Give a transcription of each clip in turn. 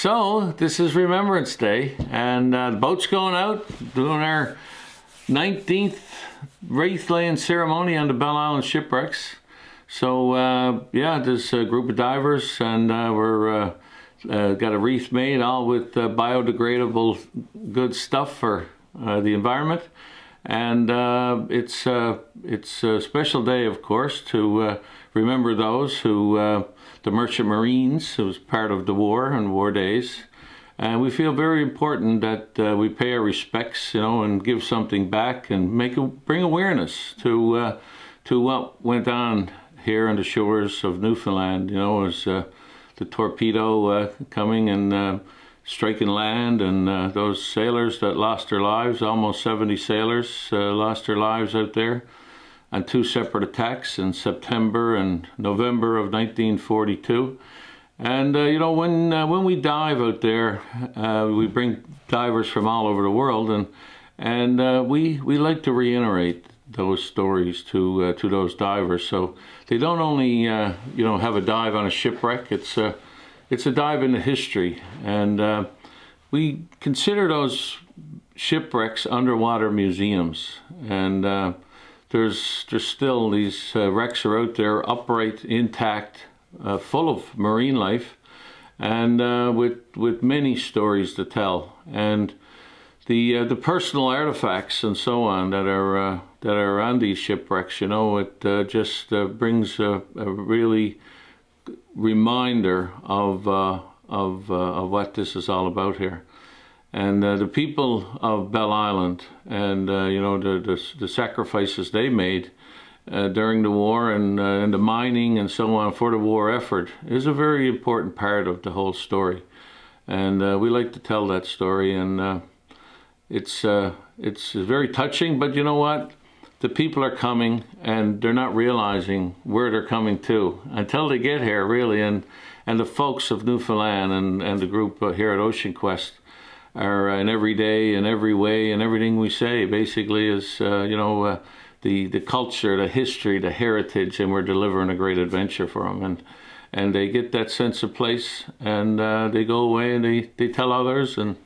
So this is Remembrance Day, and uh, the boat's going out, doing our 19th wreath laying ceremony on the Bell Island shipwrecks. So uh, yeah, there's a group of divers, and uh, we're uh, uh, got a wreath made all with uh, biodegradable good stuff for the environment. And it's it's a special day, of course, to remember those who the Merchant Marines, who was part of the war and war days. And we feel very important that uh, we pay our respects, you know, and give something back and make a, bring awareness to uh, to what went on here on the shores of Newfoundland. You know, as uh, the torpedo uh, coming and uh, striking land, and uh, those sailors that lost their lives, almost 70 sailors lost their lives out there on two separate attacks in September and November of 1942. And uh, you know, when uh, when we dive out there, uh, we bring divers from all over the world, and and uh, we we like to reiterate those stories to uh, to those divers, so they don't only uh, you know have a dive on a shipwreck. It's it's a dive into history, and we consider those shipwrecks underwater museums, and there's there's still these uh, wrecks are out there upright, intact, uh, full of marine life, and uh, with with many stories to tell. And the uh, the personal artifacts and so on that are uh, that are on these shipwrecks, you know, it uh, just brings a, a, really reminder of of of what this is all about here. And uh, the people of Bell Island and uh, you know the, the, the sacrifices they made uh, during the war and, uh, and the mining and so on for the war effort is a very important part of the whole story. And uh, we like to tell that story and uh, it's it's very touching but you know what the people are coming and they're not realizing where they're coming to until they get here really. And and the folks of Newfoundland and, and the group here at Ocean Quest our uh, in every day and every way and everything we say basically is uh, you know uh, the the culture the history the heritage and we're delivering a great adventure for them and and they get that sense of place and uh, they go away and they, they tell others and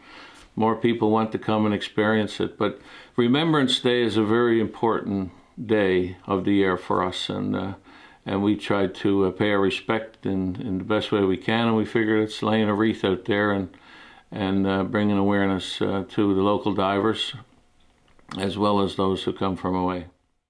more people want to come and experience it but remembrance day is a very important day of the year for us and uh, and we try to uh, pay our respect in, in the best way we can and we figured it's laying a wreath out there and and uh, bringing awareness uh, to the local divers as well as those who come from away.